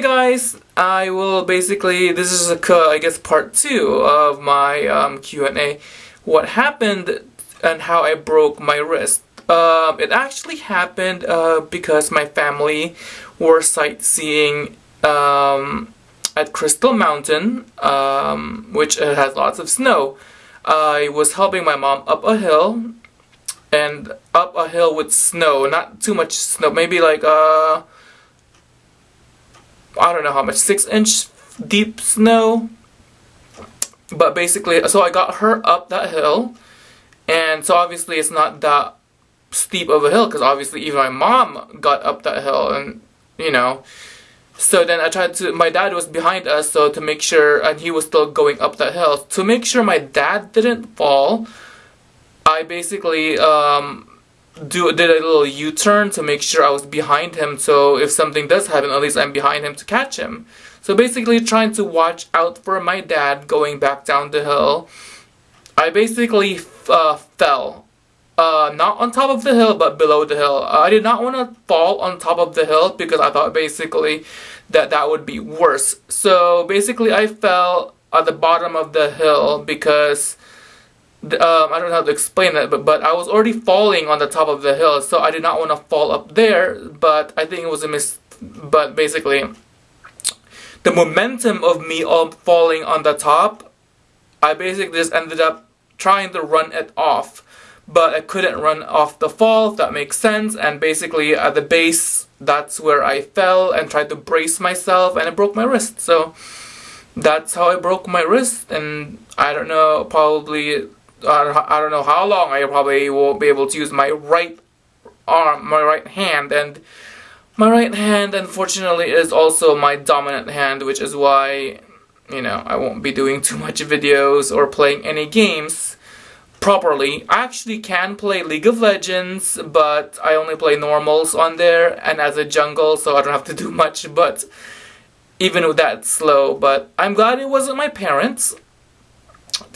guys, I will basically, this is a, I guess part 2 of my um, Q&A. What happened and how I broke my wrist. Um, it actually happened uh, because my family were sightseeing um, at Crystal Mountain, um, which has lots of snow. I was helping my mom up a hill, and up a hill with snow, not too much snow, maybe like, uh, I don't know how much, 6 inch deep snow. But basically, so I got her up that hill, and so obviously it's not that steep of a hill, because obviously even my mom got up that hill, and, you know, so then I tried to, my dad was behind us, so to make sure, and he was still going up that hill. To make sure my dad didn't fall, I basically um, do did a little U-turn to make sure I was behind him, so if something does happen, at least I'm behind him to catch him. So basically trying to watch out for my dad going back down the hill. I basically uh, fell uh, not on top of the hill, but below the hill. Uh, I did not want to fall on top of the hill because I thought basically that that would be worse. So basically I fell at the bottom of the hill because um, I don't know how to explain that, but, but I was already falling on the top of the hill, so I did not want to fall up there, but I think it was a miss, but basically, the momentum of me all falling on the top, I basically just ended up trying to run it off but I couldn't run off the fall, if that makes sense, and basically at the base, that's where I fell and tried to brace myself and I broke my wrist. So that's how I broke my wrist and I don't know, probably, I don't know how long I probably won't be able to use my right arm, my right hand, and my right hand unfortunately is also my dominant hand, which is why, you know, I won't be doing too much videos or playing any games properly. I actually can play League of Legends, but I only play normals on there and as a jungle, so I don't have to do much, but even with that slow. But I'm glad it wasn't my parents.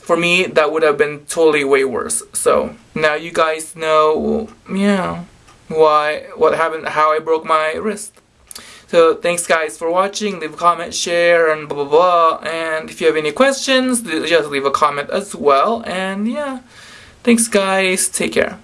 For me, that would have been totally way worse. So now you guys know, yeah, why, what happened, how I broke my wrist. So thanks guys for watching, leave a comment, share, and blah blah blah. And if you have any questions, just leave a comment as well. And yeah, thanks guys, take care.